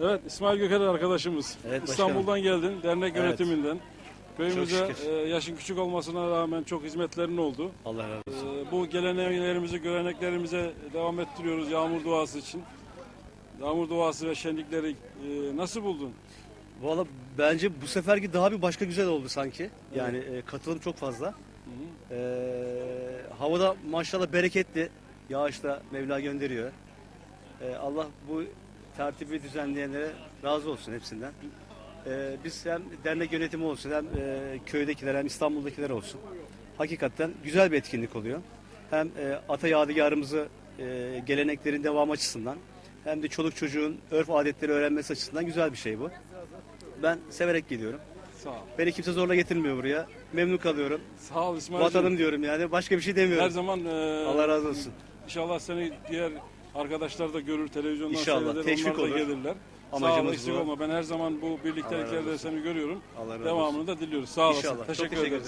Evet İsmail Göker arkadaşımız. Evet, başkanım. İstanbul'dan geldin dernek Evet. yönetiminden. Köyümüze şükür. e, yaşın küçük olmasına rağmen çok hizmetlerin oldu. Allah razı olsun. E, bu geleneklerimizi, göreneklerimize devam ettiriyoruz yağmur duası için. Yağmur duası ve şenlikleri e, nasıl buldun? Valla bence bu seferki daha bir başka güzel oldu sanki. Yani e, katılım çok fazla. Hı hı. E, havada maşallah bereketli. Yağış da Mevla gönderiyor. E, Allah bu tertibi düzenleyenlere razı olsun hepsinden. E, biz hem dernek yönetimi olsun hem e, köydekiler hem İstanbul'dakiler olsun. Hakikaten güzel bir etkinlik oluyor. Hem e, ata yadigarımızı e, geleneklerin devam açısından hem de çoluk çocuğun örf adetleri öğrenmesi açısından güzel bir şey bu. Ben severek geliyorum. Sağ ol. Beni kimse zorla getirmiyor buraya. Memnun kalıyorum. Sağ ol İsmail'cim. Vatanım diyorum yani. Başka bir şey Her demiyorum. zaman e, Allah razı olsun. İnşallah seni diğer arkadaşlar da görür, televizyondan İnşallah, seyreder, teşvik onlar da olur. gelirler. Sağ ol, Amacımız eksik bu. olma. Ben her zaman bu Allah razı birlikteliklerde olsun. seni görüyorum. Allah razı olsun. Devamını da diliyoruz. Sağ olasın. İnşallah. Çok Teşekkür teşekkür ederiz.